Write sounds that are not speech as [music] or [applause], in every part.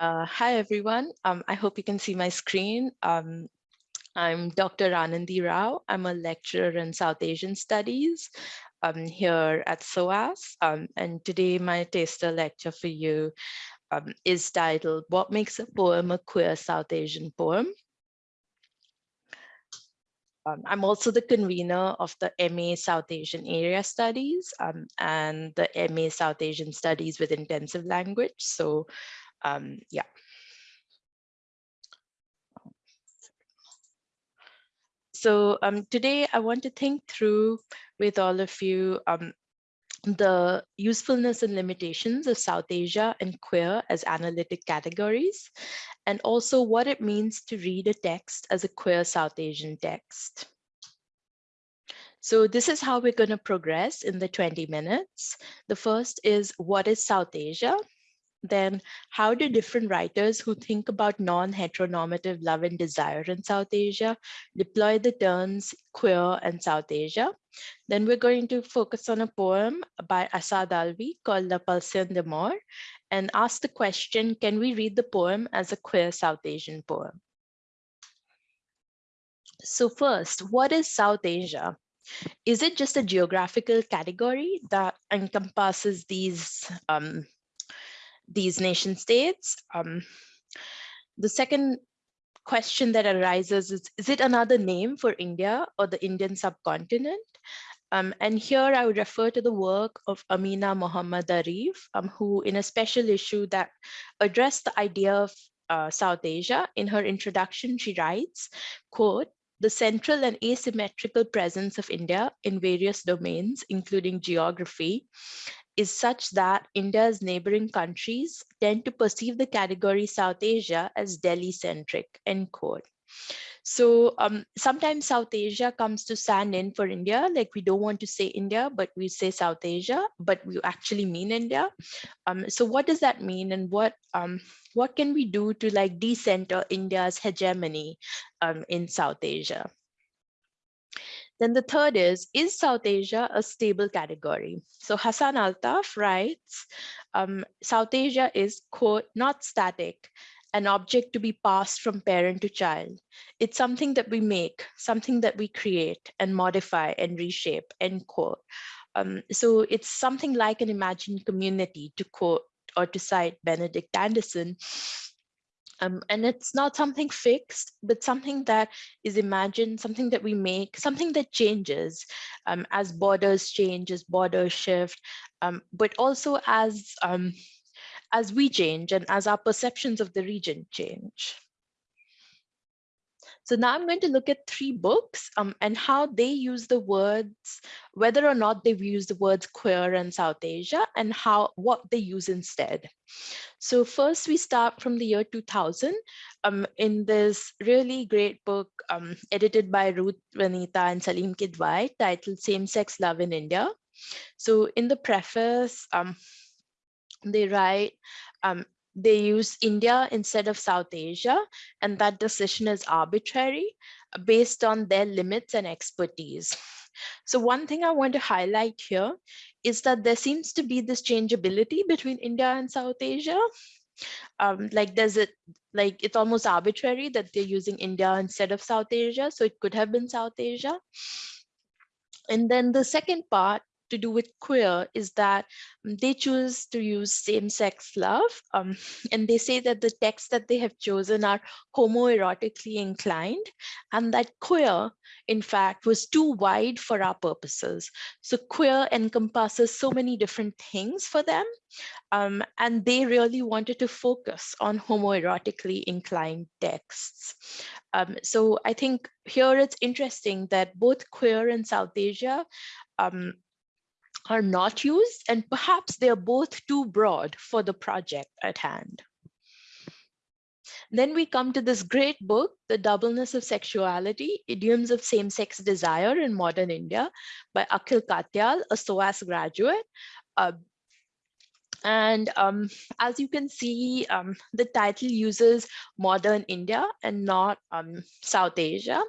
Uh, hi, everyone. Um, I hope you can see my screen. Um, I'm Dr. Anandi Rao. I'm a lecturer in South Asian Studies um, here at SOAS. Um, and today my taster lecture for you um, is titled, What Makes a Poem a Queer South Asian Poem? Um, I'm also the convener of the MA South Asian Area Studies um, and the MA South Asian Studies with Intensive Language. So um, yeah. So um, today I want to think through with all of you um, the usefulness and limitations of South Asia and queer as analytic categories, and also what it means to read a text as a queer South Asian text. So this is how we're going to progress in the 20 minutes. The first is what is South Asia? Then how do different writers who think about non-heteronormative love and desire in South Asia deploy the terms queer and South Asia? Then we're going to focus on a poem by Asad Alvi called La Pulsion de Mort and ask the question, can we read the poem as a queer South Asian poem? So first, what is South Asia? Is it just a geographical category that encompasses these um, these nation states. Um, the second question that arises is, is it another name for India or the Indian subcontinent? Um, and here I would refer to the work of Amina Mohammad Arif, um, who in a special issue that addressed the idea of uh, South Asia. In her introduction, she writes, quote, the central and asymmetrical presence of India in various domains, including geography, is such that India's neighboring countries tend to perceive the category South Asia as Delhi-centric, end quote. So um, sometimes South Asia comes to stand in for India, like we don't want to say India, but we say South Asia, but we actually mean India. Um, so what does that mean and what um, what can we do to like decenter India's hegemony um, in South Asia? Then the third is, is South Asia a stable category? So Hassan Altaf writes, um, South Asia is, quote, not static, an object to be passed from parent to child. It's something that we make, something that we create and modify and reshape, end quote. Um, so it's something like an imagined community to quote or to cite Benedict Anderson, um, and it's not something fixed, but something that is imagined, something that we make, something that changes um, as borders change, as borders shift, um, but also as, um, as we change and as our perceptions of the region change. So now I'm going to look at three books um, and how they use the words, whether or not they've used the words queer and South Asia and how what they use instead. So first we start from the year 2000 um, in this really great book um, edited by Ruth Vanita and Saleem Kidwai titled Same-Sex Love in India. So in the preface, um, they write, um, they use India instead of South Asia, and that decision is arbitrary based on their limits and expertise. So one thing I want to highlight here is that there seems to be this changeability between India and South Asia. Um, like there's a, like it's almost arbitrary that they're using India instead of South Asia. So it could have been South Asia. And then the second part to do with queer is that they choose to use same-sex love um, [laughs] and they say that the texts that they have chosen are homoerotically inclined and that queer in fact was too wide for our purposes. So queer encompasses so many different things for them um, and they really wanted to focus on homoerotically inclined texts. Um, so i think here it's interesting that both queer and south asia um, are not used and perhaps they are both too broad for the project at hand. Then we come to this great book, The Doubleness of Sexuality, Idioms of Same-Sex Desire in Modern India by Akhil Katyal, a SOAS graduate. Uh, And um, as you can see, um, the title uses modern India and not um, South Asia.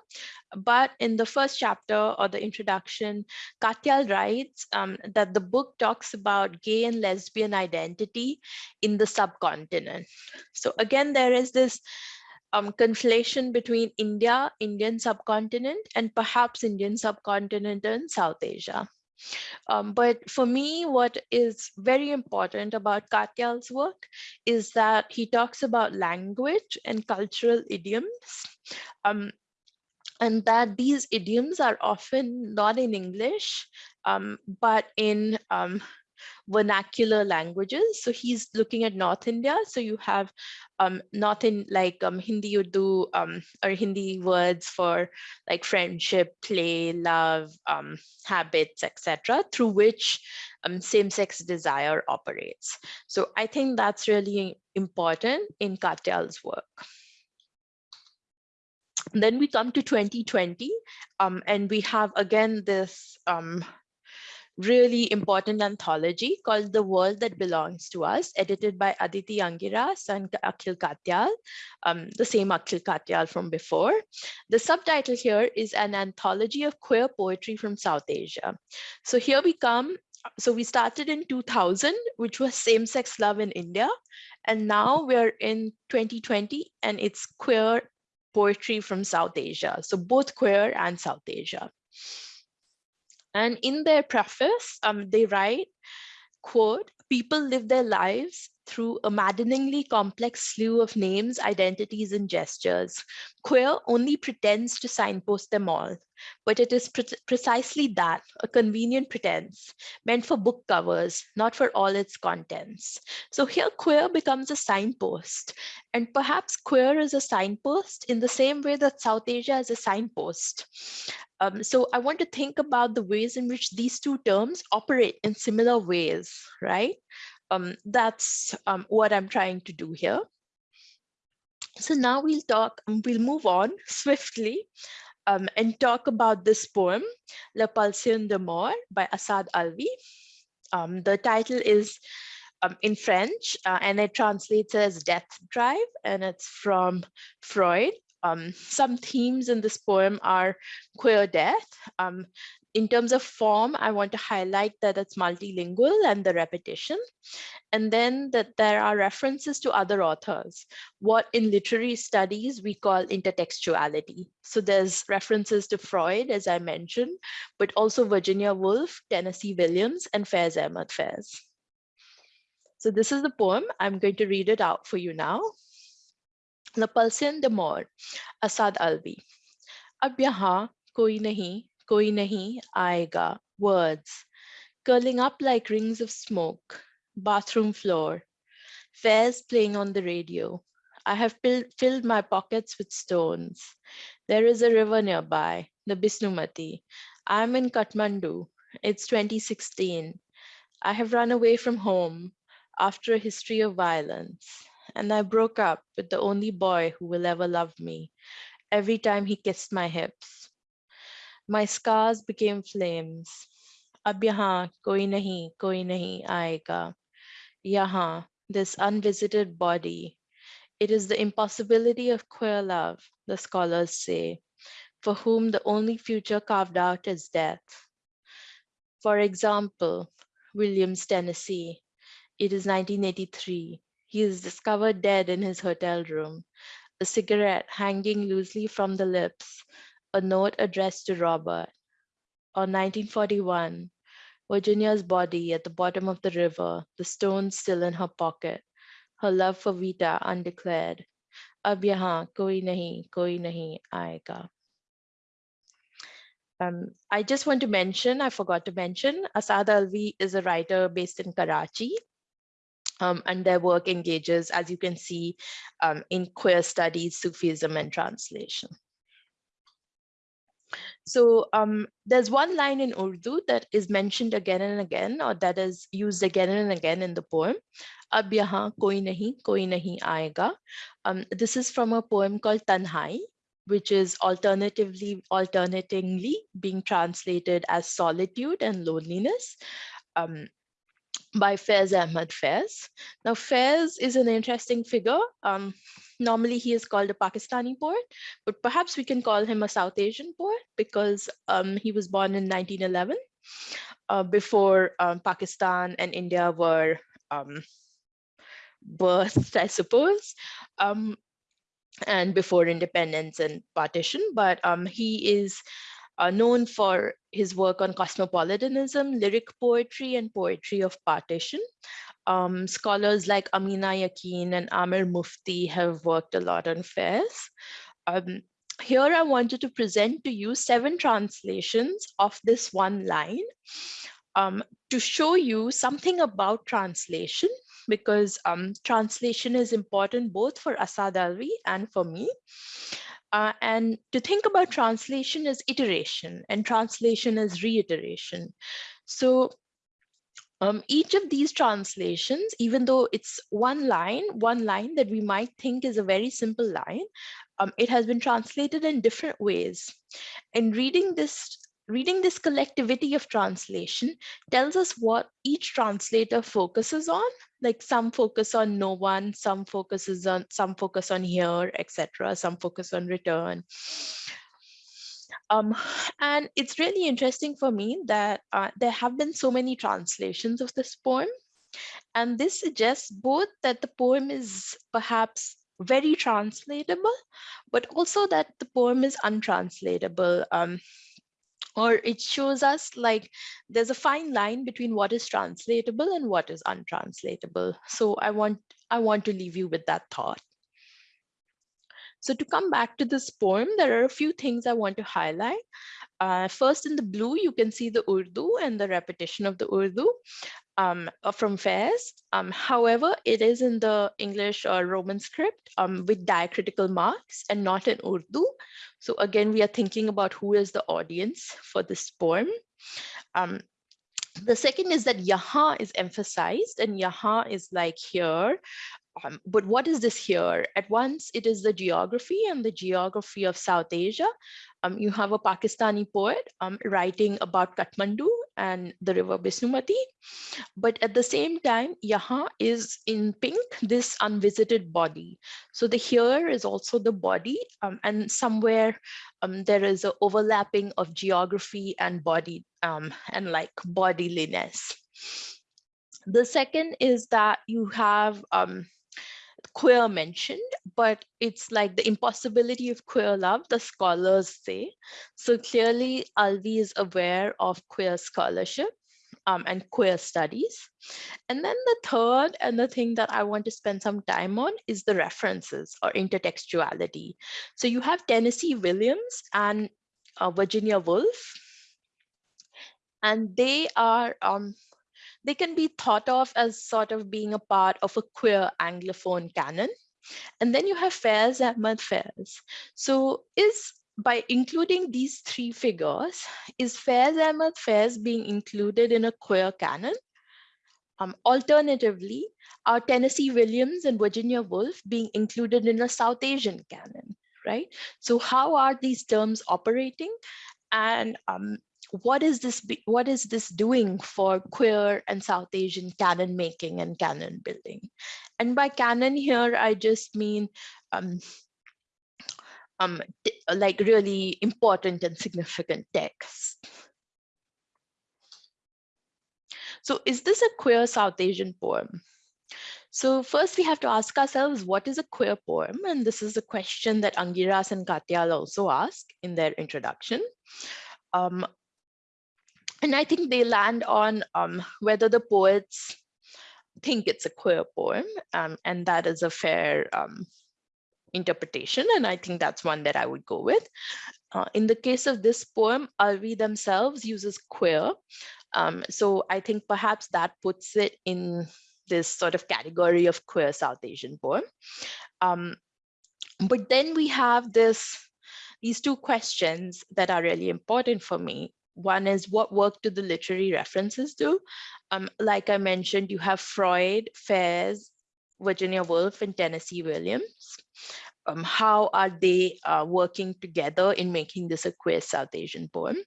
But in the first chapter or the introduction, Katyal writes um, that the book talks about gay and lesbian identity in the subcontinent. So again, there is this um, conflation between India, Indian subcontinent, and perhaps Indian subcontinent and South Asia. Um, but for me, what is very important about Katyal's work is that he talks about language and cultural idioms. Um, and that these idioms are often not in English, um, but in um, vernacular languages. So he's looking at North India. So you have um, North in like um, Hindi Urdu um, or Hindi words for like friendship, play, love, um, habits, etc., through which um, same-sex desire operates. So I think that's really important in Katyal's work. Then we come to 2020, um, and we have again this um, really important anthology called The World That Belongs to Us, edited by Aditi Angiras and Akhil Katyal, um, the same Akhil Katyal from before. The subtitle here is an anthology of queer poetry from South Asia. So here we come. So we started in 2000, which was same-sex love in India. And now we're in 2020 and it's queer poetry from South Asia. So both queer and South Asia. And in their preface, um, they write, quote, people live their lives through a maddeningly complex slew of names, identities, and gestures. Queer only pretends to signpost them all, but it is pre precisely that, a convenient pretense, meant for book covers, not for all its contents. So here queer becomes a signpost, and perhaps queer is a signpost in the same way that South Asia is a signpost. Um, so I want to think about the ways in which these two terms operate in similar ways, right? Um, that's um, what I'm trying to do here. So now we'll talk, um, we'll move on [laughs] swiftly um, and talk about this poem, La Pulsion de Mort by Asad Alvi. Um, the title is um, in French uh, and it translates as Death Drive and it's from Freud. Um, some themes in this poem are queer death, um, in terms of form, I want to highlight that it's multilingual and the repetition. And then that there are references to other authors, what in literary studies we call intertextuality. So there's references to Freud, as I mentioned, but also Virginia Woolf, Tennessee Williams, and Faiz Ahmad Faiz. So this is the poem. I'm going to read it out for you now. La Pulsion de Mort, Asad Alvi. Ab yahan koi nahi koi nahi aayega, words, curling up like rings of smoke, bathroom floor, Faiz playing on the radio. I have filled my pockets with stones. There is a river nearby, the Bishnumati. I'm in Kathmandu. It's 2016. I have run away from home after a history of violence, and I broke up with the only boy who will ever love me every time he kissed my hips. My scars became flames. Ab yahan koi nahi, koi nahi aayega. Yahan, this unvisited body. It is the impossibility of queer love, the scholars say, for whom the only future carved out is death. For example, Williams, Tennessee. It is 1983. He is discovered dead in his hotel room, a cigarette hanging loosely from the lips, a note addressed to Robert. On 1941, Virginia's body at the bottom of the river, the stone still in her pocket, her love for Vita undeclared. Ab yahan koi nahi, koi nahi aayega. Um, I just want to mention, I forgot to mention, Asad Alvi is a writer based in Karachi. Um, and their work engages, as you can see, um, in queer studies, Sufism, and translation. So um, there's one line in Urdu that is mentioned again and again, or that is used again and again in the poem. Ab yahan koi nahi, koi nahi aayega. Um, this is from a poem called Tanhai, which is alternatively, alternatingly being translated as solitude and loneliness. Um, by Faiz Ahmad Faiz. Now, Faiz is an interesting figure. Um, normally, he is called a Pakistani poet, but perhaps we can call him a South Asian poet because um, he was born in 1911, uh, before um, Pakistan and India were um, birthed, I suppose, um, and before independence and partition. But um, he is uh, known for his work on cosmopolitanism, lyric poetry, and poetry of partition. Um, scholars like Amina Yaqin and Aamir Mufti have worked a lot on Faiz. Um, here I wanted to present to you seven translations of this one line um, to show you something about translation because um, translation is important both for Asad Alvi and for me. Uh, and to think about translation as iteration and translation as reiteration. So um, each of these translations, even though it's one line, one line that we might think is a very simple line, um, it has been translated in different ways. And reading this reading this collectivity of translation tells us what each translator focuses on like some focus on no one some focuses on some focus on here etc some focus on return. Um, and it's really interesting for me that uh, there have been so many translations of this poem and this suggests both that the poem is perhaps very translatable but also that the poem is untranslatable. Um, or it shows us like there's a fine line between what is translatable and what is untranslatable. So I want, I want to leave you with that thought. So to come back to this poem, there are a few things I want to highlight. Uh, first, in the blue, you can see the Urdu and the repetition of the Urdu um, uh, from Faiz. Um, however, it is in the English or Roman script um, with diacritical marks and not in Urdu. So again, we are thinking about who is the audience for this poem. Um, the second is that yaha is emphasized and yaha is like here. Um, but what is this here? At once, it is the geography and the geography of South Asia. Um, you have a Pakistani poet writing about Kathmandu and the river Bishnumati. But at the same time, Yaha is in pink, this unvisited body. So the here is also the body um, and somewhere um, there is an overlapping of geography and body um, and like bodiliness. The second is that you have um, queer mentioned, but it's like the impossibility of queer love, the scholars say. So clearly Alvi is aware of queer scholarship um, and queer studies. And then the third and the thing that I want to spend some time on is the references or intertextuality. So you have Tennessee Williams and uh, Virginia Woolf, and they are um, they can be thought of as sort of being a part of a queer Anglophone canon. And then you have Faiz Ahmad Faiz. So is by including these three figures, is Faiz Ahmad Faiz being included in a queer canon? Um, alternatively, are Tennessee Williams and Virginia Woolf being included in a South Asian canon, right? So how are these terms operating? And um, what is this what is this doing for queer and south asian canon making and canon building and by canon here i just mean um um like really important and significant texts so is this a queer south asian poem so first we have to ask ourselves, what is a queer poem? And this is a question that Angiras and Katyal also ask in their introduction. Um, and I think they land on um, whether the poets think it's a queer poem, um, and that is a fair um, interpretation, and I think that's one that I would go with. Uh, in the case of this poem, Alvi themselves uses queer, um, so I think perhaps that puts it in this sort of category of queer South Asian poem. Um, but then we have this these two questions that are really important for me. One is what work do the literary references do? Um, like I mentioned, you have Freud, Faiz, Virginia Woolf, and Tennessee Williams. Um, how are they uh, working together in making this a queer South Asian poem?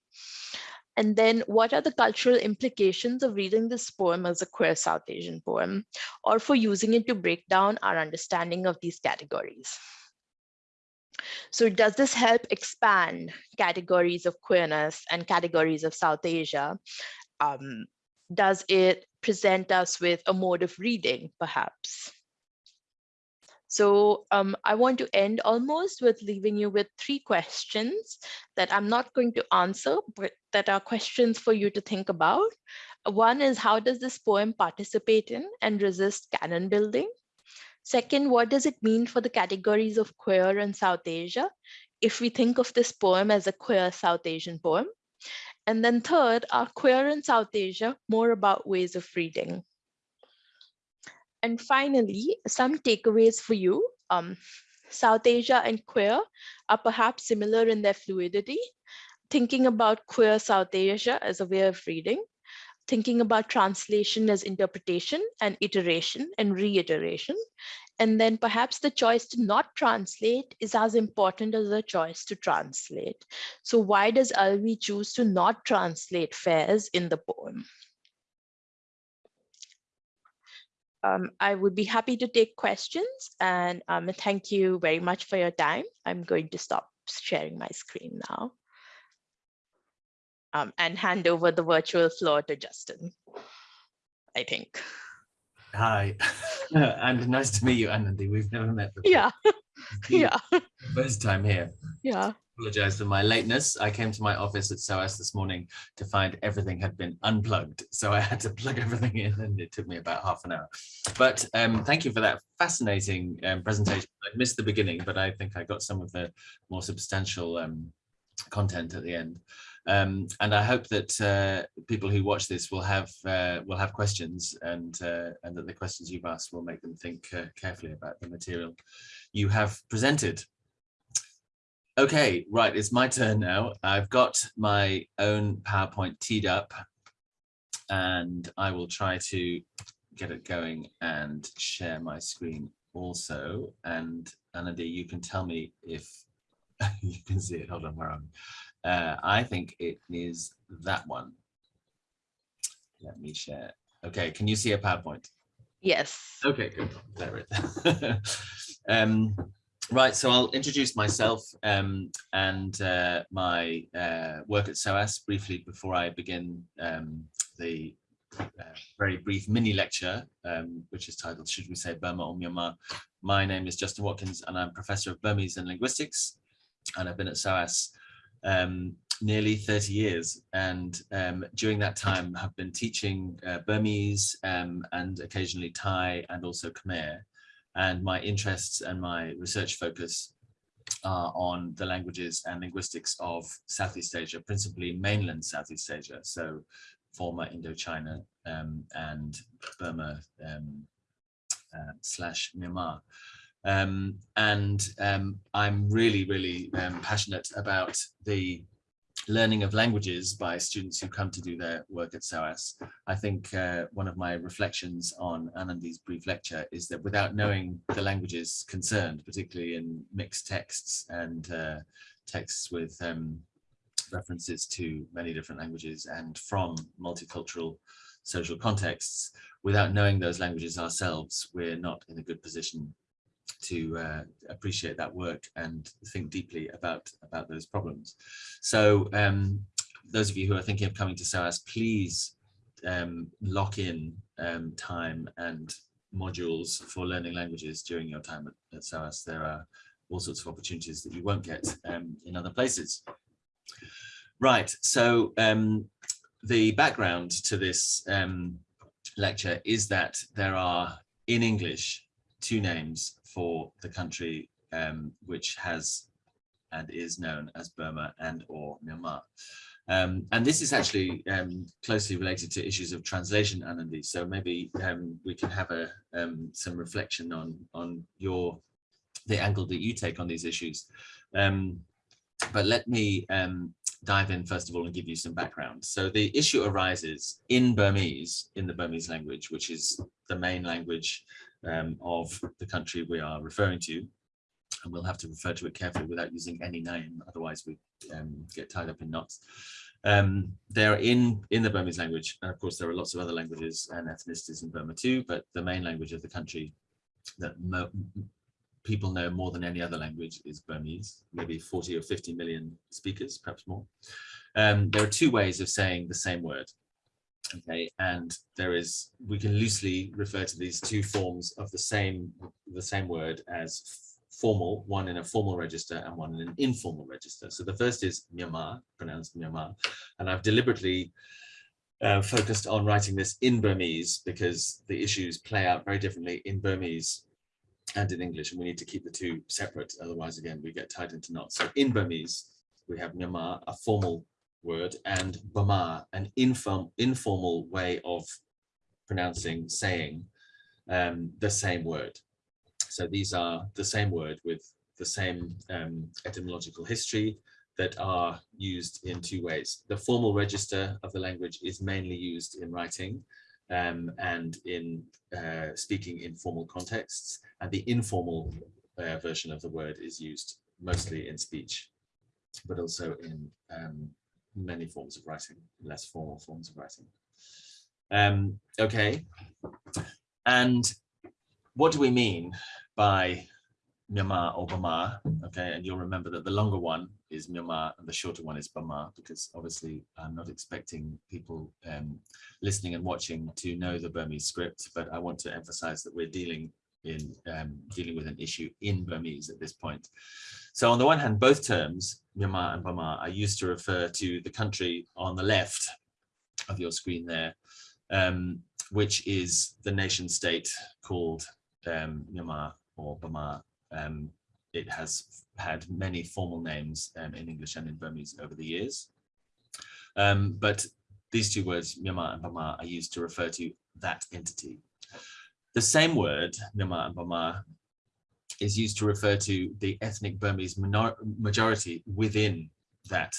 And then what are the cultural implications of reading this poem as a queer South Asian poem, or for using it to break down our understanding of these categories? So does this help expand categories of queerness and categories of South Asia? Um, does it present us with a mode of reading, perhaps? So um, I want to end almost with leaving you with three questions that I'm not going to answer, but that are questions for you to think about. One is how does this poem participate in and resist canon building? Second, what does it mean for the categories of queer in South Asia if we think of this poem as a queer South Asian poem? And then third, are queer in South Asia more about ways of reading? And finally, some takeaways for you. Um, South Asia and queer are perhaps similar in their fluidity. Thinking about queer South Asia as a way of reading, thinking about translation as interpretation and iteration and reiteration. And then perhaps the choice to not translate is as important as the choice to translate. So why does Alvi choose to not translate Faiz in the poem? um, I would be happy to take questions and um, thank you very much for your time. I'm going to stop sharing my screen now um, and hand over the virtual floor to Justin, I think. Hi, [laughs] [laughs] and nice to meet you, Anandi. We've never met before. Yeah, yeah. First time here. Yeah apologize for my lateness. I came to my office at SOAS this morning to find everything had been unplugged. So I had to plug everything in and it took me about half an hour. But um, thank you for that fascinating um, presentation. I missed the beginning, but I think I got some of the more substantial um, content at the end. Um, and I hope that uh, people who watch this will have uh, will have questions and uh, and that the questions you've asked will make them think uh, carefully about the material you have presented. Okay, right, it's my turn now. I've got my own PowerPoint teed up and I will try to get it going and share my screen also. And Anandi, you can tell me if [laughs] you can see it. Hold on, where am I? Uh, I think it is that one. Let me share. Okay, can you see a PowerPoint? Yes. Okay, good. There it is. [laughs] um, Right, so I'll introduce myself um, and uh, my uh, work at SOAS briefly before I begin um, the uh, very brief mini lecture, um, which is titled, should we say Burma or Myanmar? My name is Justin Watkins and I'm Professor of Burmese and Linguistics and I've been at SOAS um, nearly 30 years. And um, during that time have been teaching uh, Burmese um, and occasionally Thai and also Khmer. And my interests and my research focus are on the languages and linguistics of Southeast Asia, principally mainland Southeast Asia, so former Indochina um, and Burma um, uh, slash Myanmar. Um, and um, I'm really, really um, passionate about the learning of languages by students who come to do their work at SOAS. I think uh, one of my reflections on Anandi's brief lecture is that without knowing the languages concerned, particularly in mixed texts and uh, texts with um, references to many different languages and from multicultural social contexts, without knowing those languages ourselves, we're not in a good position to uh, appreciate that work and think deeply about about those problems. So um, those of you who are thinking of coming to SOAS, please um, lock in um, time and modules for learning languages during your time at, at SOAS. There are all sorts of opportunities that you won't get um, in other places. Right, so um, the background to this um, lecture is that there are in English two names for the country um, which has and is known as Burma and or Myanmar. Um, and this is actually um, closely related to issues of translation, Anandi. So maybe um, we can have a um, some reflection on on your the angle that you take on these issues. Um, but let me dive in first of all and give you some background. So the issue arises in Burmese, in the Burmese language, which is the main language um, of the country we are referring to. and we'll have to refer to it carefully without using any name, otherwise we um, get tied up in knots. Um, they're in, in the Burmese language, and of course there are lots of other languages and ethnicities in Burma too, but the main language of the country that people know more than any other language is Burmese, maybe 40 or 50 million speakers, perhaps more. Um, there are two ways of saying the same word. Okay, and there is, we can loosely refer to these two forms of the same, the same word as formal, one in a formal register and one in an informal register. So the first is Myanmar, pronounced Myanmar, and I've deliberately uh, focused on writing this in Burmese because the issues play out very differently in Burmese and in English, and we need to keep the two separate. Otherwise, again, we get tied into knots. So in Burmese, we have Myanmar, a formal word, and Bama, an inform, informal way of pronouncing, saying um, the same word. So these are the same word with the same um, etymological history that are used in two ways. The formal register of the language is mainly used in writing um, and in uh, speaking in formal contexts, and the informal uh, version of the word is used mostly in speech, but also in um, many forms of writing, less formal forms of writing. Um, okay, and what do we mean by Myanmar or Bama? Okay, and you'll remember that the longer one is Myanmar and the shorter one is Bama, because obviously I'm not expecting people um, listening and watching to know the Burmese script, but I want to emphasize that we're dealing in um, dealing with an issue in Burmese at this point. So on the one hand, both terms, Myanmar and Burma, are used to refer to the country on the left of your screen there, um, which is the nation state called um, Myanmar or Burma. Um, it has had many formal names um, in English and in Burmese over the years. Um, but these two words, Myanmar and Burma, are used to refer to that entity. The same word, and Burma, is used to refer to the ethnic Burmese majority within that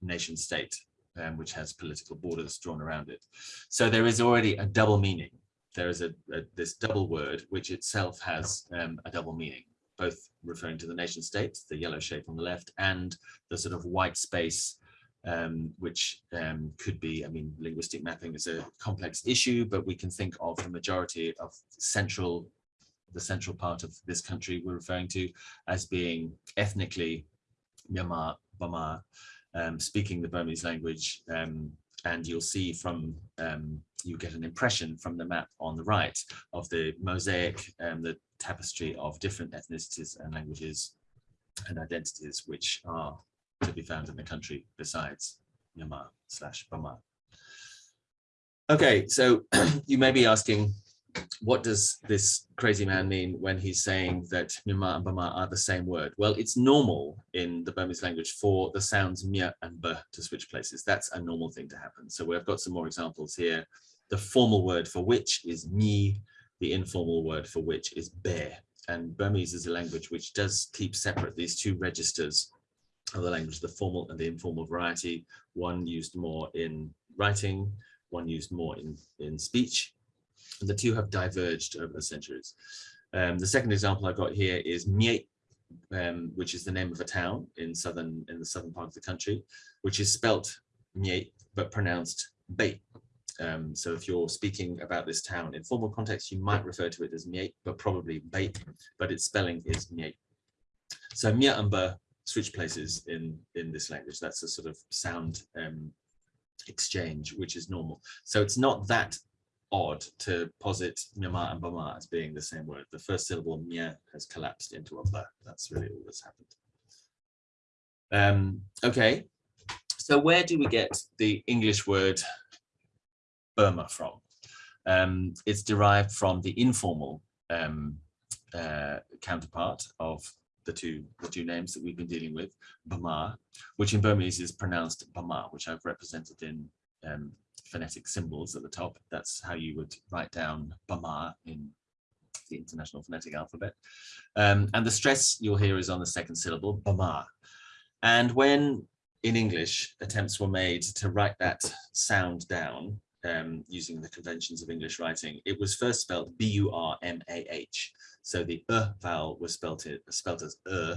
nation state, um, which has political borders drawn around it. So there is already a double meaning. There is a, a this double word, which itself has um, a double meaning, both referring to the nation state, the yellow shape on the left, and the sort of white space um, which um, could be, I mean, linguistic mapping is a complex issue, but we can think of the majority of central the central part of this country we're referring to as being ethnically Myanmar, Burma, um, speaking the Burmese language. Um, and you'll see from, um, you get an impression from the map on the right of the mosaic, and the tapestry of different ethnicities and languages and identities which are to be found in the country besides Myanmar slash Burma. Okay, so [clears throat] you may be asking, what does this crazy man mean when he's saying that Myanmar and Burma are the same word? Well, it's normal in the Burmese language for the sounds mya and b to switch places. That's a normal thing to happen. So we've got some more examples here. The formal word for which is mi, the informal word for which is be. And Burmese is a language which does keep separate these two registers of the language, the formal and the informal variety, one used more in writing, one used more in, in speech, and the two have diverged over the centuries. Um, the second example I've got here is Mie, um, which is the name of a town in southern in the southern part of the country, which is spelt Mie, but pronounced Bait. Um, so if you're speaking about this town in formal context, you might refer to it as Mie, but probably Bait, but its spelling is Mie. So Mie and Ba switch places in in this language. That's a sort of sound um, exchange, which is normal. So it's not that odd to posit Myanmar and Burma as being the same word. The first syllable Mya has collapsed into a ba. That's really all that's happened. Um, okay, so where do we get the English word Burma from? Um, it's derived from the informal um, uh, counterpart of the two the two names that we've been dealing with, Burma, which in Burmese is pronounced Burma, which I've represented in um, phonetic symbols at the top. That's how you would write down Bama in the International Phonetic Alphabet. Um, and the stress you'll hear is on the second syllable, Bama. And when in English attempts were made to write that sound down, um, using the conventions of English writing. It was first spelled B-U-R-M-A-H. So the uh vowel was spelt, it, as uh,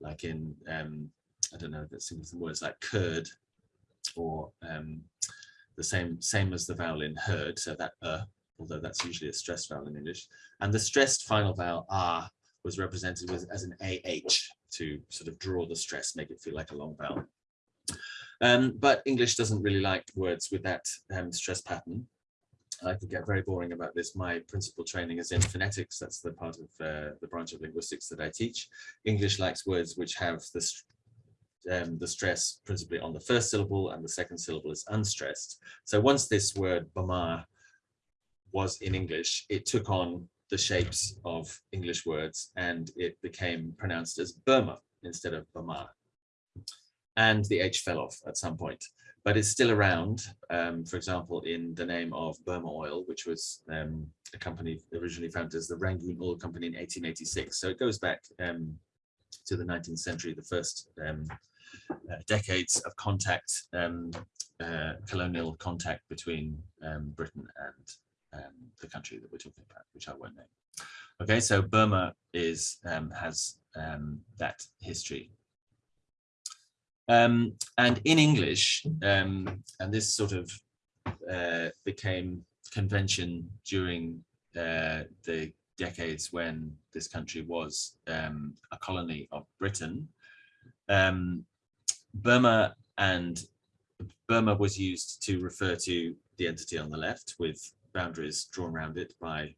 like in, um, I don't know, that's some words like curd or um, the same, same as the vowel in heard. So that uh, although that's usually a stressed vowel in English. And the stressed final vowel ah was represented with, as an AH to sort of draw the stress, make it feel like a long vowel. Um, but English doesn't really like words with that um, stress pattern. I could get very boring about this. My principal training is in phonetics. That's the part of uh, the branch of linguistics that I teach. English likes words which have the, um, the stress principally on the first syllable and the second syllable is unstressed. So once this word Bama was in English, it took on the shapes of English words and it became pronounced as Burma instead of Bama and the H fell off at some point, but it's still around. Um, for example, in the name of Burma Oil, which was um, a company originally founded as the Rangoon Oil Company in 1886. So it goes back um, to the 19th century, the first um, uh, decades of contact, um, uh, colonial contact between um, Britain and the country that we're talking about, which I won't name. Okay, so Burma is has that history um, and in English, um, and this sort of uh, became convention during uh, the decades when this country was um, a colony of Britain. Um, Burma and Burma was used to refer to the entity on the left with boundaries drawn around it by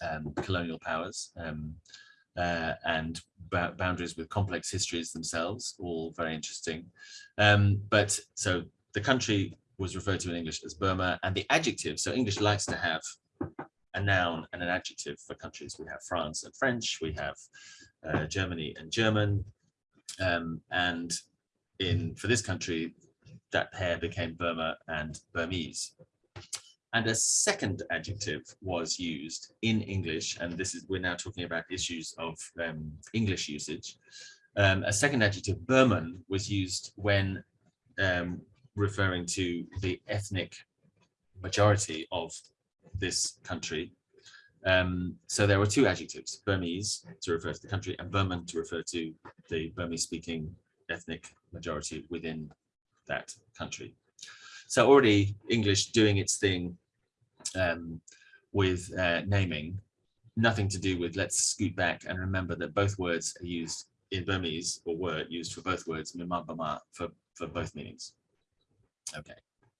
um, colonial powers. Uh, and boundaries with complex histories themselves, all very interesting. Um, but so the country was referred to in English as Burma and the adjective, so English likes to have a noun and an adjective for countries. We have France and French, we have uh, Germany and German, um, and in for this country, that pair became Burma and Burmese and a second adjective was used in English, and this is we're now talking about issues of um, English usage. Um, a second adjective, Burman, was used when um, referring to the ethnic majority of this country. Um, so there were two adjectives, Burmese to refer to the country and Burman to refer to the Burmese-speaking ethnic majority within that country. So already English doing its thing um, with uh, naming, nothing to do with let's scoot back and remember that both words are used in Burmese or were used for both words, mima bama, for, for both meanings. Okay,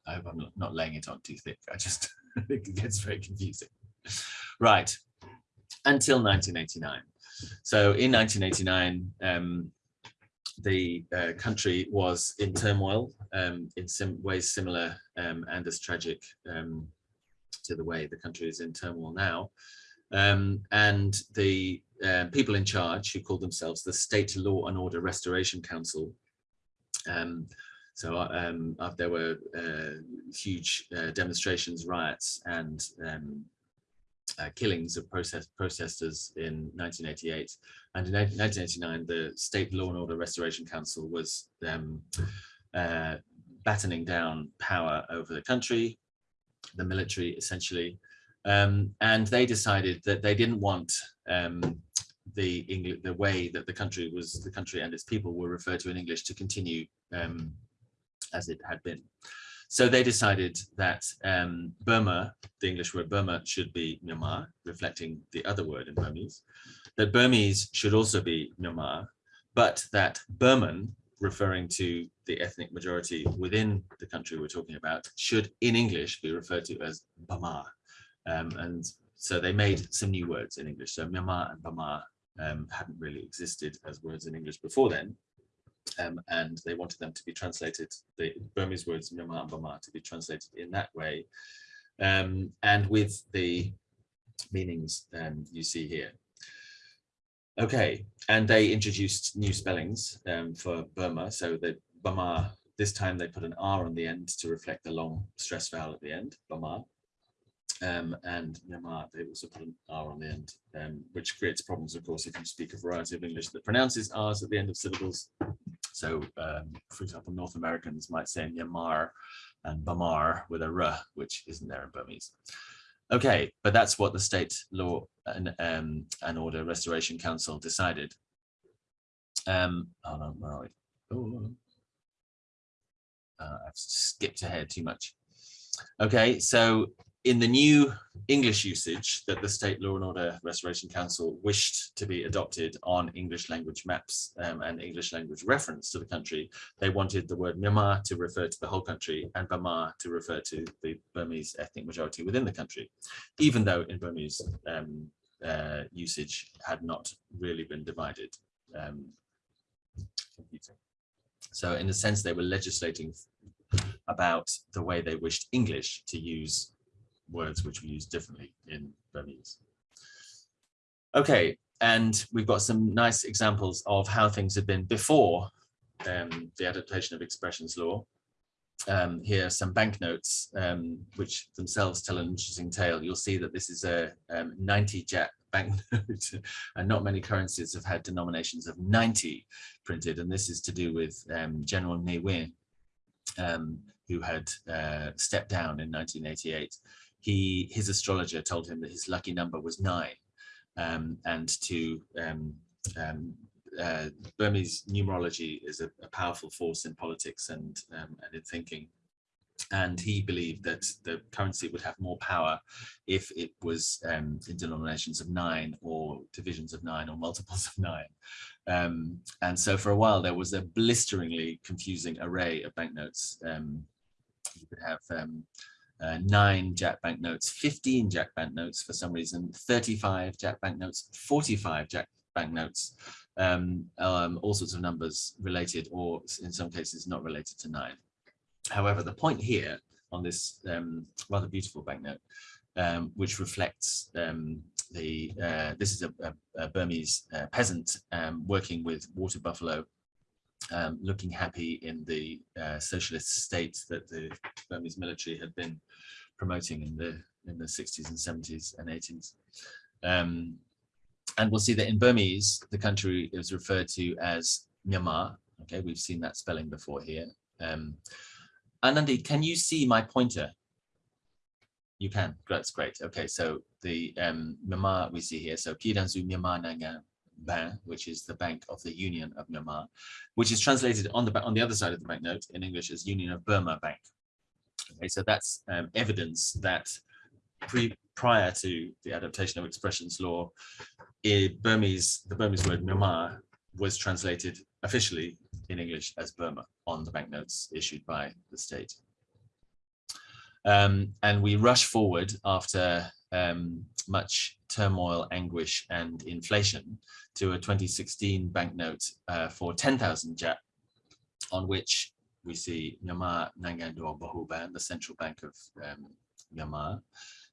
I hope I'm not, laying it on too thick. I just [laughs] it gets very confusing. Right, until 1989. So in 1989, um, the uh, country was in turmoil um, in some ways similar um, and as tragic um, to the way the country is in turmoil now. Um, and the uh, people in charge who called themselves the State Law and Order Restoration Council. Um, so um, uh, there were uh, huge uh, demonstrations, riots and um, uh, killings of protest protesters in 1988. And in 1989, the State Law and Order Restoration Council was um, uh, battening down power over the country, the military essentially. Um, and they decided that they didn't want um, the English, the way that the country was, the country and its people were referred to in English to continue um, as it had been. So they decided that um, Burma, the English word Burma, should be Myanmar, reflecting the other word in Burmese, that Burmese should also be Myanmar, but that Burman referring to the ethnic majority within the country we're talking about should in English be referred to as Bama. Um, and so they made some new words in English. So Myanmar and Bama um, hadn't really existed as words in English before then. Um, and they wanted them to be translated, the Burmese words Myanmar and Bama to be translated in that way. Um, and with the meanings um, you see here. Okay, and they introduced new spellings um, for Burma. So the Burma, this time they put an R on the end to reflect the long stress vowel at the end, Burma. Um, and Myanmar, they also put an R on the end, um, which creates problems, of course, if you speak a variety of English that pronounces R's at the end of syllables. So, um, for example, North Americans might say Myanmar and Bamar with a R, which isn't there in Burmese. Okay, but that's what the State Law and, um, and Order Restoration Council decided. Um, hold on, where are we? Oh, uh, I've skipped ahead too much. Okay, so in the new English usage that the State Law and Order Restoration Council wished to be adopted on English language maps um, and English language reference to the country, they wanted the word Myanmar to refer to the whole country and Burma to refer to the Burmese ethnic majority within the country, even though in Burmese um, uh, usage had not really been divided. Um, so in a sense, they were legislating about the way they wished English to use words which we use differently in Burmese. Okay, and we've got some nice examples of how things had been before um, the adaptation of expressions law. Um, here are some banknotes, um, which themselves tell an interesting tale. You'll see that this is a um, 90 kyat [laughs] banknote, and not many currencies have had denominations of 90 printed, and this is to do with um, General Ne Win, um, who had uh, stepped down in 1988 he his astrologer told him that his lucky number was nine um, and to um, um, uh, Burmese numerology is a, a, powerful force in politics and, um, and in thinking. And he believed that the currency would have more power if it was um, in denominations of nine or divisions of nine or multiples of nine. Um, and so for a while there was a blisteringly confusing array of banknotes. you could have uh, nine kyat banknotes, 15 kyat banknotes for some reason, 35 kyat banknotes, 45 kyat banknotes, um, um, all sorts of numbers related or in some cases not related to nine. However, the point here on this um, rather beautiful banknote, um, which reflects um, the, uh, this is a, a, a Burmese uh, peasant um, working with water buffalo um, looking happy in the uh, socialist state that the Burmese military had been promoting in the in the 60s and 70s and 80s. Um, and we'll see that in Burmese, the country is referred to as Myanmar. Okay, we've seen that spelling before here. Um, Anandi, can you see my pointer? You can, that's great. Okay, so the um, Myanmar we see here, so Kidanzu Myanmar Nangan Ban, which is the Bank of the Union of Myanmar, which is translated on the on the other side of the banknote in English as Union of Burma Bank. Okay, so that's um, evidence that pre prior to the adaptation of expressions law, Burmese the Burmese word Myanmar was translated officially in English as Burma on the banknotes issued by the state. Um, and we rush forward after um, much turmoil, anguish, and inflation to a 2016 banknote uh, for 10,000 kyat, on which we see Myanmar Nangan Bahuban, the central bank of um, Myanmar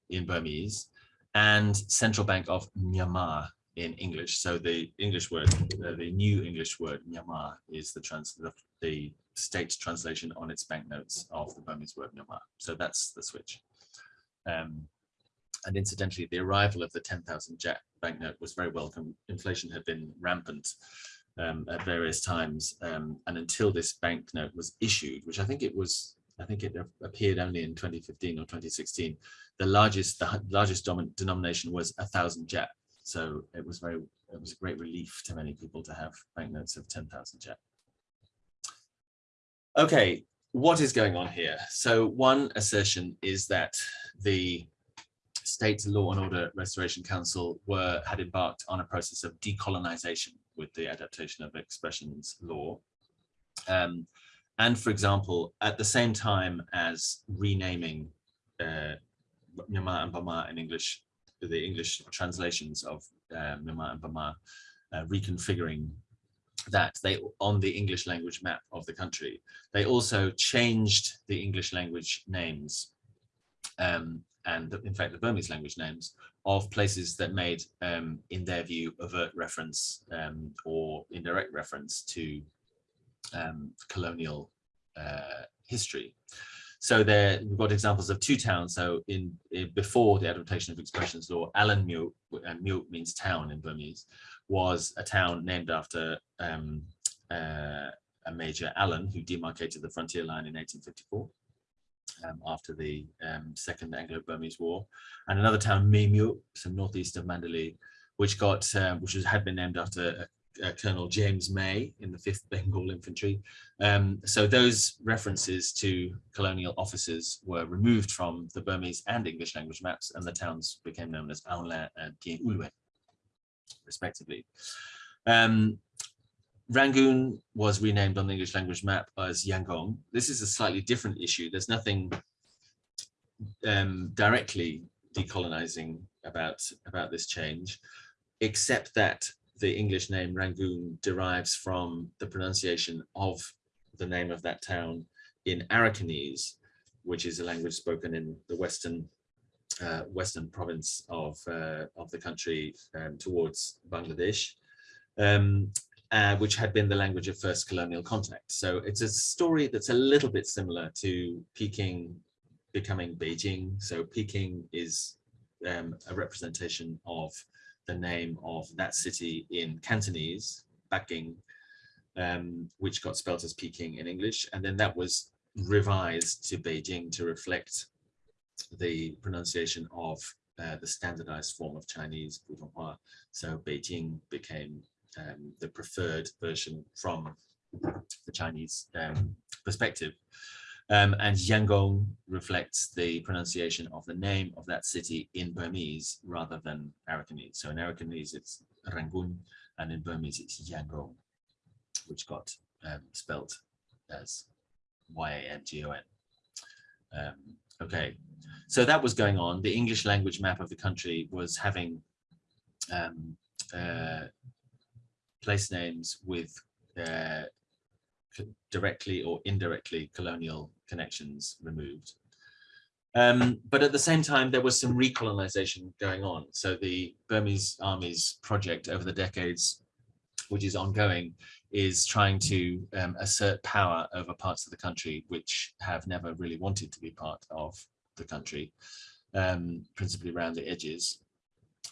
in Burmese, and Central Bank of Myanmar in English. So the English word, uh, the new English word Myanmar is the, trans the, the state translation on its banknotes of the Burmese word Myanmar. So that's the switch. Um, and incidentally, the arrival of the 10,000 kyat banknote was very welcome. Inflation had been rampant um, at various times. Um, and until this banknote was issued, which I think it was, I think it appeared only in 2015 or 2016, the largest, the largest dominant denomination was a thousand kyat. So it was very, it was a great relief to many people to have banknotes of 10,000 kyat. Okay, what is going on here? So one assertion is that the State Law and Order Restoration Council were had embarked on a process of decolonization with the adaptation of expressions law. Um, and for example, at the same time as renaming uh, and Burma in English, the English translations of uh, and Burma, uh, reconfiguring that they on the English language map of the country, they also changed the English language names um, and in fact the Burmese language names of places that made, um, in their view, overt reference um, or indirect reference to um, colonial uh, history. So there we've got examples of two towns. So in, in before the adaptation of expressions law, Allanmyo, and myo means town in Burmese, was a town named after um, uh, a Major Allen, who demarcated the frontier line in 1854 um, after the um, Second Anglo-Burmese War, and another town, Maymyo, some northeast of Mandalay, which got uh, which was, had been named after uh, Colonel James May in the 5th Bengal Infantry. Um, so those references to colonial officers were removed from the Burmese and English language maps, and the towns became known as Aunglan and Pyin Oo Lwin, respectively. Um, Rangoon was renamed on the English language map as Yangon. This is a slightly different issue. There's nothing um, directly decolonizing about, about this change, except that the English name Rangoon derives from the pronunciation of the name of that town in Arakanese, which is a language spoken in the western uh, western province of uh, of the country um, towards Bangladesh. Um, uh, which had been the language of first colonial contact. So it's a story that's a little bit similar to Peking becoming Beijing. So Peking is um, a representation of the name of that city in Cantonese, Baking, um, which got spelt as Peking in English. And then that was revised to Beijing to reflect the pronunciation of uh, the standardized form of Chinese, Putonghua. So Beijing became um, the preferred version from the Chinese um, perspective. Um, and Yangon reflects the pronunciation of the name of that city in Burmese rather than Arakanese. So in Arakanese, it's Rangoon, and in Burmese, it's Yangon, which got um, spelt as Y-A-N-G-O-N. Um, okay, so that was going on. The English language map of the country was having um, uh, place names with uh, directly or indirectly colonial connections removed. Um, but at the same time, there was some recolonization going on. So the Burmese army's project over the decades, which is ongoing, is trying to um, assert power over parts of the country which have never really wanted to be part of the country, um, principally around the edges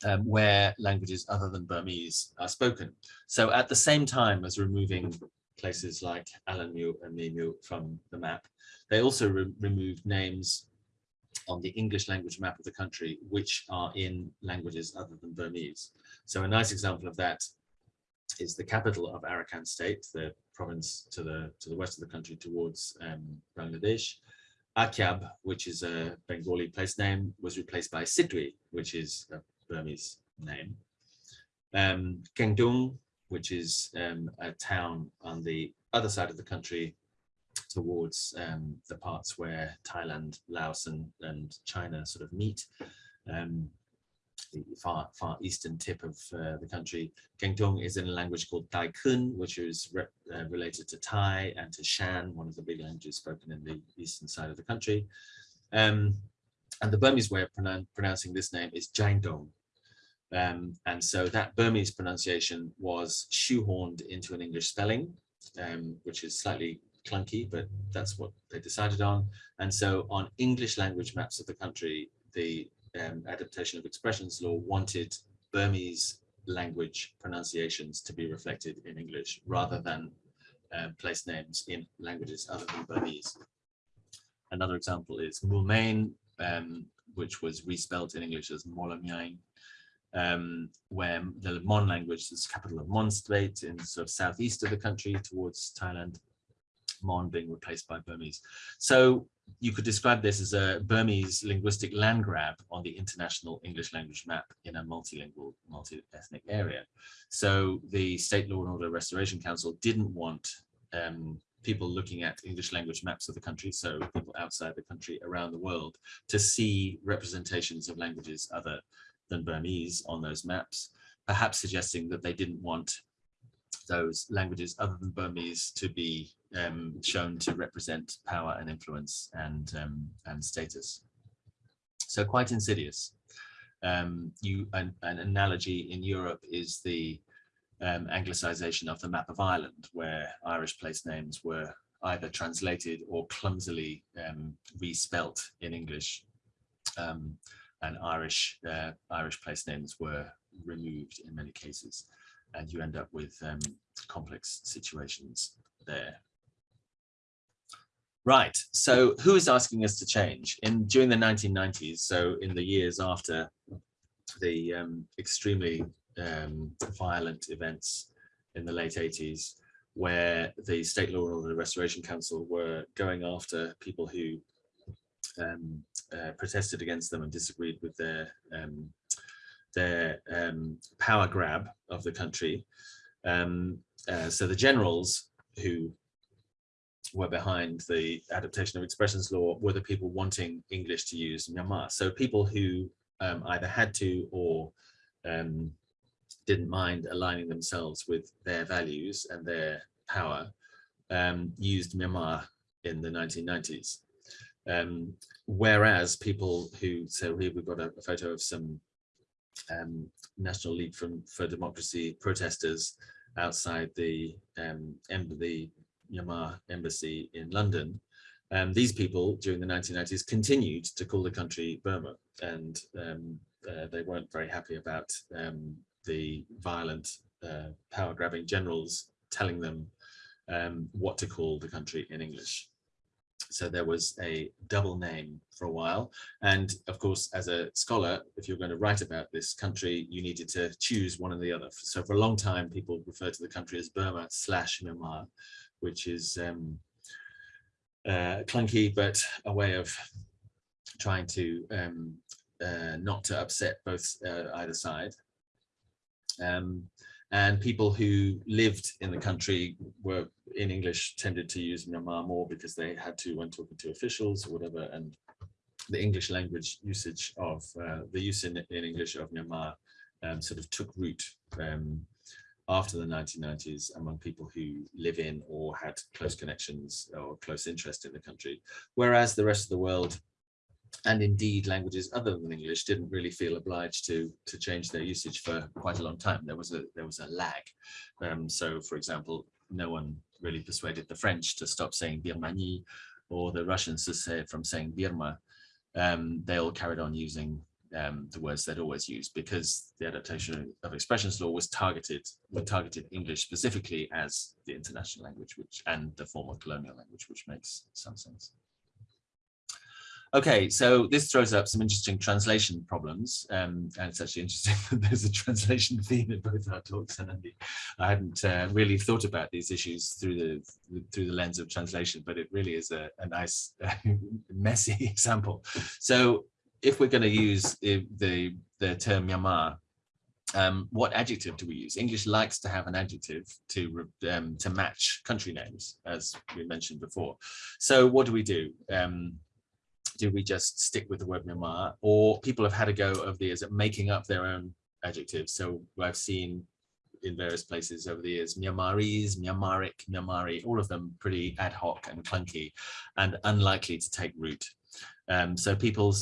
um, where languages other than Burmese are spoken. So at the same time as removing places like Allanmyo and Maymyo from the map, they also re removed names on the English language map of the country, which are in languages other than Burmese. So a nice example of that is the capital of Arakan state, the province to the to the west of the country towards um, Bangladesh. Akyab, which is a Bengali place name, was replaced by Sittwe, which is a Burmese name. Um, Kengtung, which is um, a town on the other side of the country towards um, the parts where Thailand, Laos and, and China sort of meet, um, the far, far eastern tip of uh, the country. Kengtung is in a language called Tai Khün, which is re uh, related to Thai and to Shan, one of the big languages spoken in the eastern side of the country. Um, and the Burmese way of pronoun pronouncing this name is Kyaingtong, um, and so that Burmese pronunciation was shoehorned into an English spelling, um, which is slightly clunky, but that's what they decided on. And so on English language maps of the country, the um, adaptation of expressions law wanted Burmese language pronunciations to be reflected in English rather than uh, place names in languages other than Burmese. Another example is Moulmein, um, which was respelled in English as Mawlamyine, um, where the Mon language is capital of Mon state in sort of southeast of the country towards Thailand, Mon being replaced by Burmese. So you could describe this as a Burmese linguistic land grab on the international English language map in a multilingual, multi-ethnic area. So the State Law and Order Restoration Council didn't want um, people looking at English language maps of the country, so people outside the country around the world, to see representations of languages other than Burmese on those maps, perhaps suggesting that they didn't want those languages other than Burmese to be um, shown to represent power and influence and, um, and status. So quite insidious. Um, you, an, an, analogy in Europe is the um, anglicization of the map of Ireland, where Irish place names were either translated or clumsily um, respelt in English. And Irish uh, Irish place names were removed in many cases, and you end up with um, complex situations there. Right, so who is asking us to change? In during the 1990s, so in the years after the um, extremely um, violent events in the late 80s, where the State Law and Order Restoration Council were going after people who um, uh, protested against them and disagreed with their um, their um, power grab of the country. Um, uh, so the generals who were behind the adaptation of expressions law were the people wanting English to use Myanmar. So people who um, either had to or didn't mind aligning themselves with their values and their power um, used Myanmar in the 1990s. Um, whereas people who, so here we've got a, a photo of some um, National League from, for Democracy protesters outside the, um, the Myanmar embassy in London. Um, these people during the 1990s continued to call the country Burma and um, uh, they weren't very happy about um, the violent uh, power grabbing generals telling them um, what to call the country in English. So there was a double name for a while. And of course, as a scholar, if you're going to write about this country, you needed to choose one or the other. So for a long time, people referred to the country as Burma slash Myanmar, which is um, uh, clunky, but a way of trying to um, uh, not to upset both uh, either side. Um, and people who lived in the country were in English tended to use Myanmar more because they had to when talking to officials or whatever. And the English language usage of uh, the use in, in English of Myanmar um, sort of took root um, after the 1990s among people who live in or had close connections or close interest in the country, whereas the rest of the world and indeed languages other than English didn't really feel obliged to to change their usage for quite a long time. There was a there was a lag. Um, so, for example, no one really persuaded the French to stop saying Birmanie or the Russians to say from saying Birma. Um, they all carried on using um, the words they'd always used because the adaptation of expressions law was targeted targeted English specifically as the international language which and the former colonial language which makes some sense. Okay, so this throws up some interesting translation problems, um, and it's actually interesting [laughs] that there's a translation [laughs] theme in both our talks. And Andy, I hadn't uh, really thought about these issues through the through the lens of translation, but it really is a, a nice, [laughs] messy example. So, if we're going to use the, the the term Myanmar, um, what adjective do we use? English likes to have an adjective to um, to match country names, as we mentioned before. So, what do we do? Um, do we just stick with the word Myanmar? Or people have had a go over the years at making up their own adjectives. So I've seen in various places over the years, Myanmarese, Myanmaric, Myanmari, all of them pretty ad hoc and clunky and unlikely to take root. Um, so people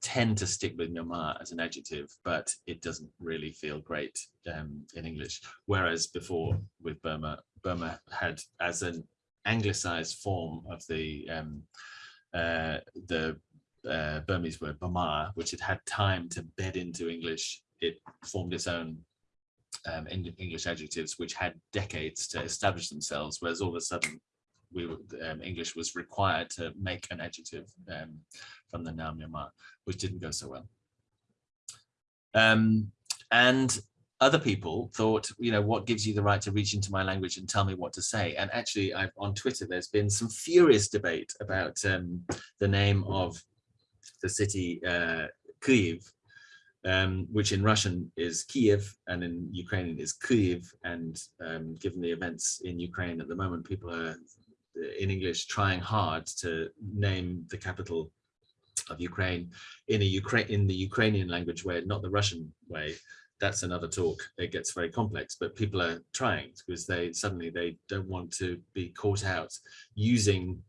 tend to stick with Myanmar as an adjective, but it doesn't really feel great um, in English. Whereas before with Burma, Burma had as an anglicized form of the um, uh, the uh, Burmese word Bama, which had had time to bed into English, it formed its own um, English adjectives, which had decades to establish themselves, whereas all of a sudden we um, English was required to make an adjective um, from the noun Myanmar, which didn't go so well. Um, and other people thought, you know, what gives you the right to reach into my language and tell me what to say? And actually, I've, on Twitter, there's been some furious debate about um, the name of the city uh, Kyiv, um, which in Russian is Kiev and in Ukrainian is Kyiv. And um, given the events in Ukraine at the moment, people are in English trying hard to name the capital of Ukraine in a Ukraine in the Ukrainian language way, not the Russian way that's another talk. It gets very complex, but people are trying because they suddenly they don't want to be caught out using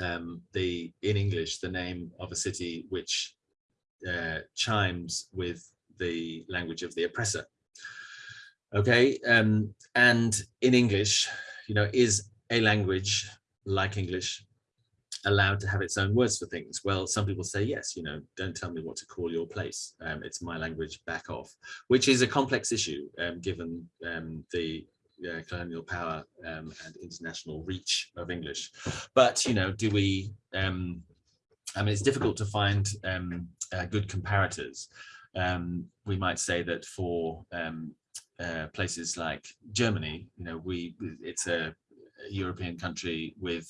um, the in English the name of a city which uh, chimes with the language of the oppressor. Okay, um, and in English, you know, is a language like English allowed to have its own words for things? Well, some people say, yes, you know, don't tell me what to call your place. Um, it's my language, back off, which is a complex issue, um, given um, the uh, colonial power um, and international reach of English. But, you know, do we, um, I mean, it's difficult to find um, uh, good comparators. We might say that for uh, places like Germany, you know, we it's a European country with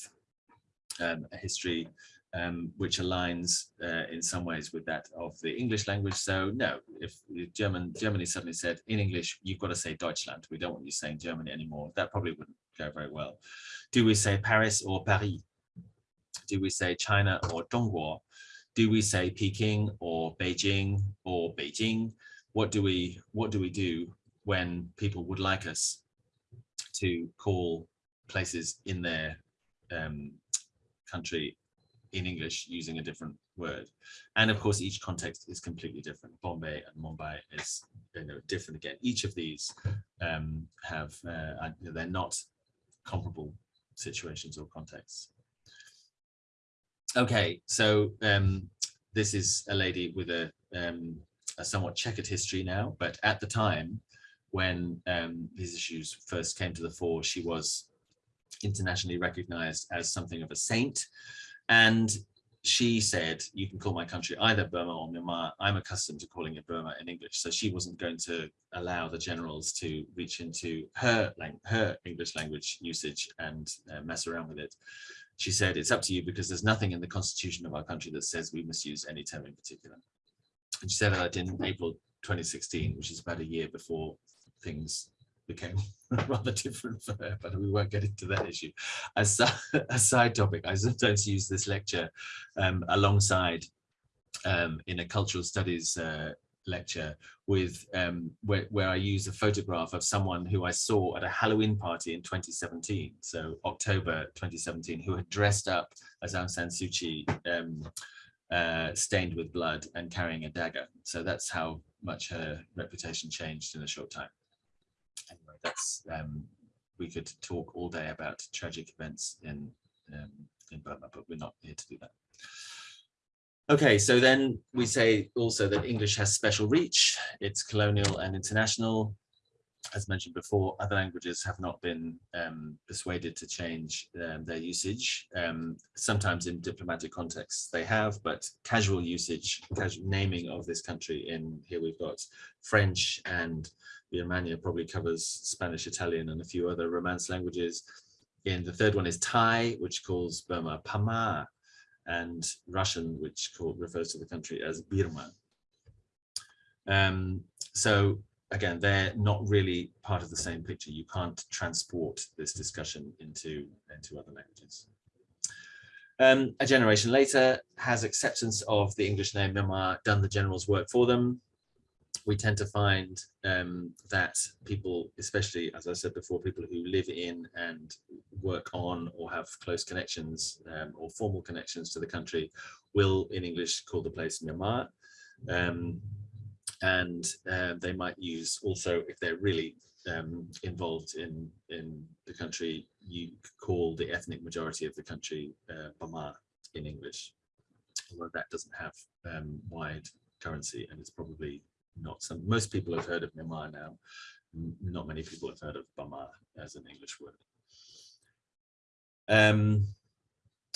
um, a history um, which aligns uh, in some ways with that of the English language. So no, if German Germany suddenly said in English, you've got to say Deutschland. We don't want you saying Germany anymore. That probably wouldn't go very well. Do we say Paris or Paris? Do we say China or Zhongguo? Do we say Peking or Beijing or Beijing? What do we what do we do when people would like us to call places in their um, country in English using a different word. And of course, each context is completely different. Bombay and Mumbai is you know, different again. Each of these um, have, uh, they're not comparable situations or contexts. Okay, so um, this is a lady with a, um, a somewhat checkered history now, but at the time when um, these issues first came to the fore, she was internationally recognized as something of a saint. And she said, you can call my country either Burma or Myanmar. I'm accustomed to calling it Burma in English. So she wasn't going to allow the generals to reach into her, her English language usage and uh, mess around with it. She said, it's up to you because there's nothing in the constitution of our country that says we must use any term in particular. And she said that in April 2016, which is about a year before things became [laughs] rather different for her, but we won't get into that issue. As [laughs] a side topic, I sometimes use this lecture um, alongside um, in a cultural studies uh, lecture with um, where, where I use a photograph of someone who I saw at a Halloween party in 2017, so October 2017, who had dressed up as Aung San Suu Kyi, um, uh, stained with blood and carrying a dagger. So that's how much her reputation changed in a short time that's um, we could talk all day about tragic events in um, in Burma, but we're not here to do that. Okay, so then we say also that English has special reach. It's colonial and international. As mentioned before, other languages have not been um, persuaded to change um, their usage. Um, sometimes in diplomatic contexts they have, but casual usage, casual naming of this country in here we've got French and Birmania probably covers Spanish, Italian, and a few other Romance languages. And the third one is Thai, which calls Burma Pama, and Russian, which called, refers to the country as Birma. Um, so again, they're not really part of the same picture. You can't transport this discussion into, into other languages. Um, a generation later, has acceptance of the English name Myanmar done the general's work for them? we tend to find um, that people, especially as I said before, people who live in and work on or have close connections um, or formal connections to the country will in English call the place Myanmar. And uh, they might use also if they're really um, involved in in the country, you call the ethnic majority of the country uh, Bama in English, although that doesn't have um, wide currency and it's probably not some, most people have heard of Myanmar now. Not many people have heard of Bama as an English word. Um,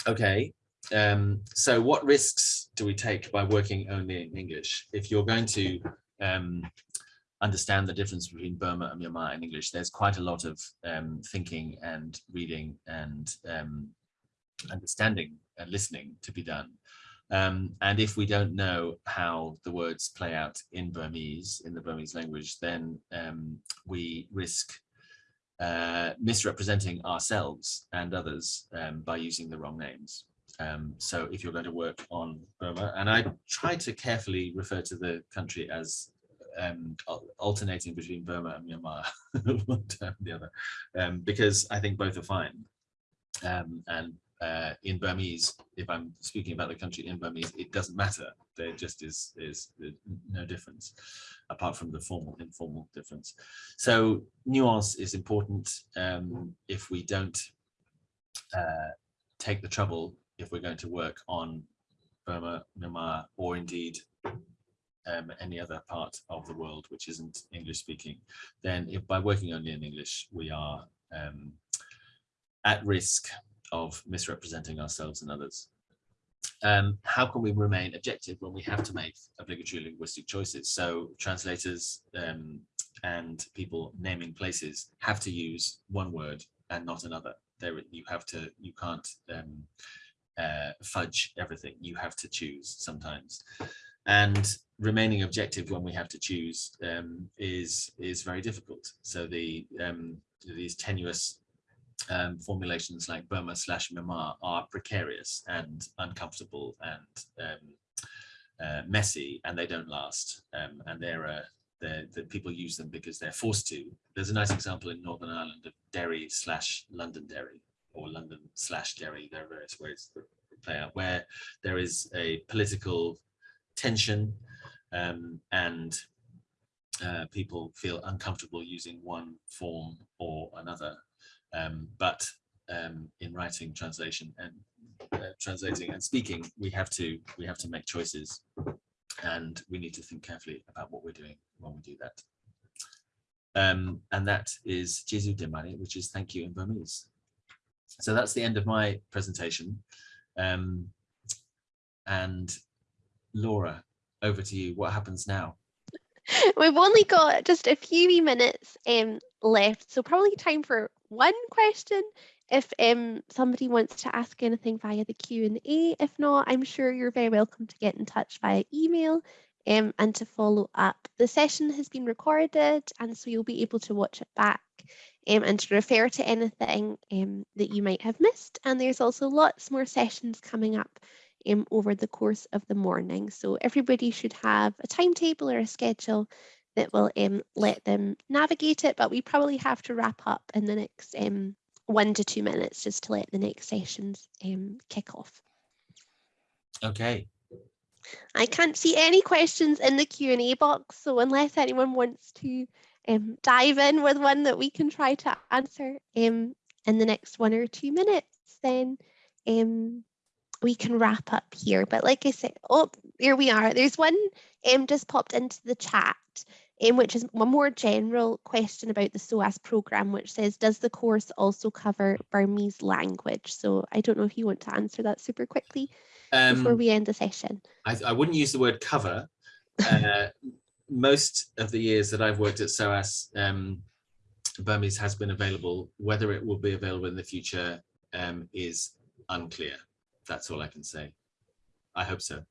okay, um, so what risks do we take by working only in English? If you're going to um, understand the difference between Burma and Myanmar in English, there's quite a lot of um, thinking and reading and um, understanding and listening to be done. Um, and if we don't know how the words play out in Burmese, in the Burmese language, then um, we risk uh, misrepresenting ourselves and others by using the wrong names. Um, so if you're going to work on Burma, and I try to carefully refer to the country as um, alternating between Burma and Myanmar, [laughs] one term the other, um, because I think both are fine. Um, and uh, in Burmese, if I'm speaking about the country in Burmese, it doesn't matter. There just is, is no difference apart from the formal informal difference. So nuance is important um, if we don't uh, take the trouble if we're going to work on Burma, Myanmar, or indeed um, any other part of the world which isn't English speaking, then if by working only in English, we are um, at risk of misrepresenting ourselves and others. Um, how can we remain objective when we have to make obligatory linguistic choices? So translators um, and people naming places have to use one word and not another. There, you have to, you can't um, uh, fudge everything. You have to choose sometimes, and remaining objective when we have to choose um, is is very difficult. So the um, these tenuous um, formulations like Burma slash Myanmar are precarious and uncomfortable and um, uh, messy, and they don't last. Um, and they're, uh, they're, the people use them because they're forced to. There's a nice example in Northern Ireland of Derry slash Londonderry or London slash Derry. There are various ways that play out where there is a political tension um, and uh, people feel uncomfortable using one form or another um, but um, in writing, translation, and uh, translating and speaking, we have to we have to make choices, and we need to think carefully about what we're doing when we do that. Um, and that is Jesu Demari, which is thank you in Burmese. So that's the end of my presentation. Um, and Laura, over to you. What happens now? We've only got just a few minutes um, left, so probably time for one question. If um, somebody wants to ask anything via the Q&A, if not, I'm sure you're very welcome to get in touch via email um, and to follow up. The session has been recorded and so you'll be able to watch it back um, and to refer to anything um, that you might have missed. And there's also lots more sessions coming up um, over the course of the morning. So everybody should have a timetable or a schedule that will um, let them navigate it, but we probably have to wrap up in the next um, one to two minutes just to let the next sessions um, kick off. Okay. I can't see any questions in the Q&A box, so unless anyone wants to um, dive in with one that we can try to answer um, in the next one or two minutes, then um, we can wrap up here. But like I said, oh, here we are. There's one um, just popped into the chat um, which is a more general question about the SOAS programme, which says, does the course also cover Burmese language? So I don't know if you want to answer that super quickly um, before we end the session. I, I wouldn't use the word cover. Uh, most of the years that I've worked at SOAS, um, Burmese has been available. Whether it will be available in the future um, is unclear. That's all I can say. I hope so.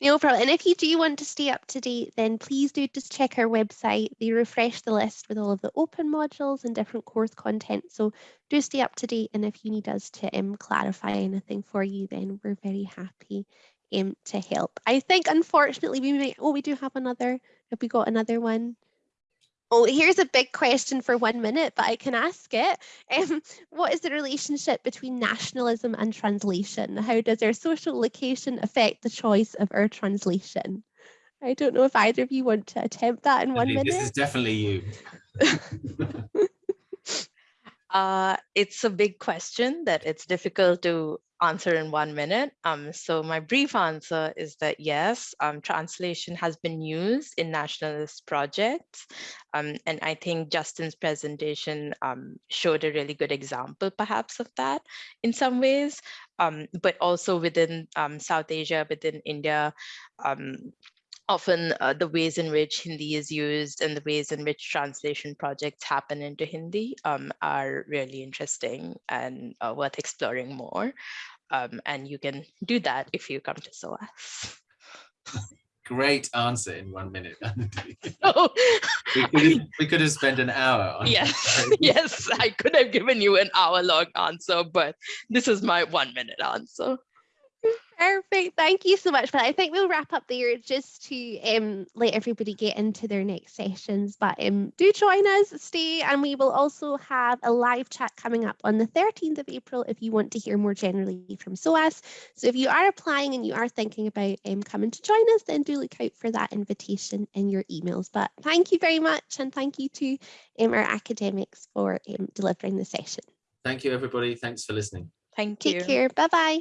No problem. And if you do want to stay up to date, then please do just check our website. They refresh the list with all of the open modules and different course content. So do stay up to date. And if you need us to um, clarify anything for you, then we're very happy um, to help. I think, unfortunately, we may, oh, we do have another, have we got another one? Oh, here's a big question for one minute, but I can ask it. [laughs] Um, what is the relationship between nationalism and translation? How does our social location affect the choice of our translation? I don't know if either of you want to attempt that in one minute. This is definitely you. [laughs] uh, it's a big question that it's difficult to answer in one minute. Um, so my brief answer is that yes, um, translation has been used in nationalist projects. Um, and I think Justin's presentation um, showed a really good example perhaps of that in some ways, um, but also within um, South Asia, within India, often uh, the ways in which Hindi is used and the ways in which translation projects happen into Hindi um, are really interesting and uh, worth exploring more. Um, and you can do that if you come to SOAS. Great answer in one minute. [laughs] oh, [laughs] we, could have, we could have spent an hour on Yes, [laughs] yes, I could have given you an hour long answer, but this is my one minute answer. Perfect. Thank you so much. But I think we'll wrap up there just to um, let everybody get into their next sessions. But um, do join us, stay, and we will also have a live chat coming up on the 13th of April if you want to hear more generally from SOAS. So if you are applying and you are thinking about um, coming to join us, then do look out for that invitation in your emails. But thank you very much. And thank you to um, our academics for um, delivering the session. Thank you, everybody. Thanks for listening. Thank you. Take care. Bye-bye.